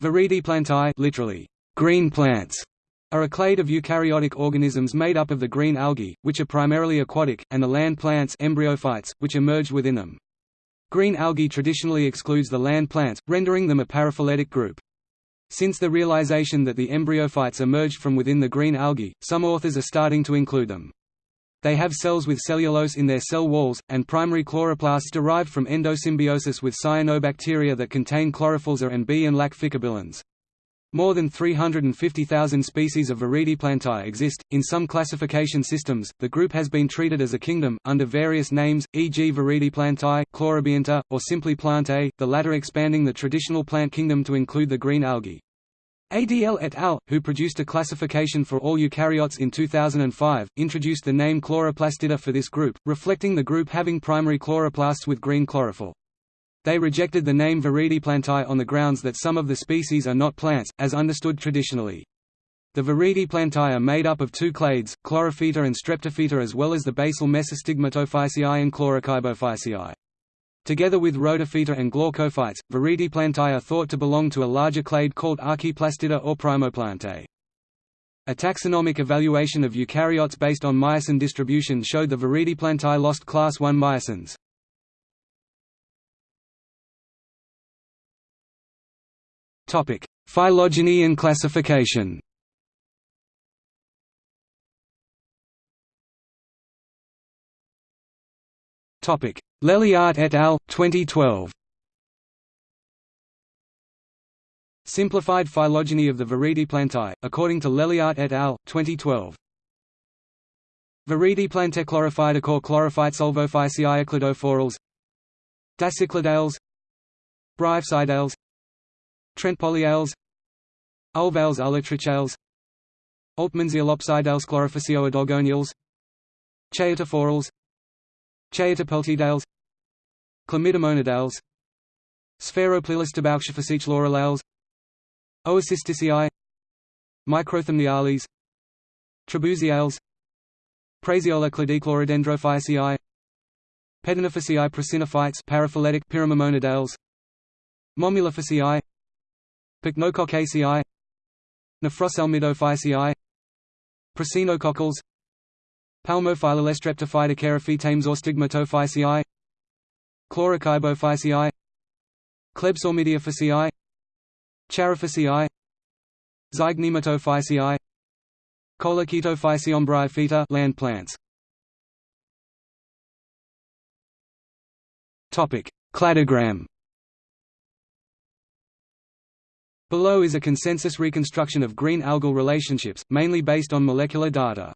Viridiplantae literally, green plants, are a clade of eukaryotic organisms made up of the green algae, which are primarily aquatic, and the land plants embryophytes, which emerged within them. Green algae traditionally excludes the land plants, rendering them a paraphyletic group. Since the realization that the embryophytes emerged from within the green algae, some authors are starting to include them. They have cells with cellulose in their cell walls, and primary chloroplasts derived from endosymbiosis with cyanobacteria that contain chlorophylls A and B and lack phycobilins. More than 350,000 species of Viridiplantae exist. In some classification systems, the group has been treated as a kingdom, under various names, e.g., Viridiplantae, Chlorobionta, or simply Plantae, the latter expanding the traditional plant kingdom to include the green algae. Adl et al., who produced a classification for all eukaryotes in 2005, introduced the name Chloroplastida for this group, reflecting the group having primary chloroplasts with green chlorophyll. They rejected the name Viridiplantae on the grounds that some of the species are not plants, as understood traditionally. The Viridiplantae are made up of two clades, Chlorophyta and Streptophyta as well as the basal Mesostigmatophyceae and Chlorokybophyceae. Together with Rhodophyta and Glaucophytes, Viridiplantae are thought to belong to a larger clade called Archaeplastida or Primoplantae. A taxonomic evaluation of eukaryotes based on myosin distribution showed the Viridiplantae lost class I myosins. Phylogeny and classification Topic: Leliaert et al. 2012. Simplified phylogeny of the Viridiplantae, according to Leliaert et al. 2012. Viridiplantae chlorophytochore chlorophytes Ulvophyceae cladophorales Dasycladales Bryopsidales Trentepohliales Ulvales Ulotrichales Altmansia chlorophyceoidogoniales Chaetophorales Chaetopeltidales Chlamydomonadales Sphaeroplylistobauxophyceach Oocystaceae Microthamniales Trebouxiales Prasiola cladiclorodendrophyceae Pedinophyceae prasinophytes paraphyletic Pyramimonadales Momulophyceae Pycnococcaceae Nephroselmidophyceae Prasinococcales Palmophyllalestreptophytocheraphetames or stigmatophyceae Chlorokybophyceae Klebsormidiophyceae Charophyceae Zygnematophyceae Collochaetophyceombryophyta land plants Topic Cladogram Below is a consensus reconstruction of green algal relationships, mainly based on molecular data.